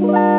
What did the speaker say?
Bye.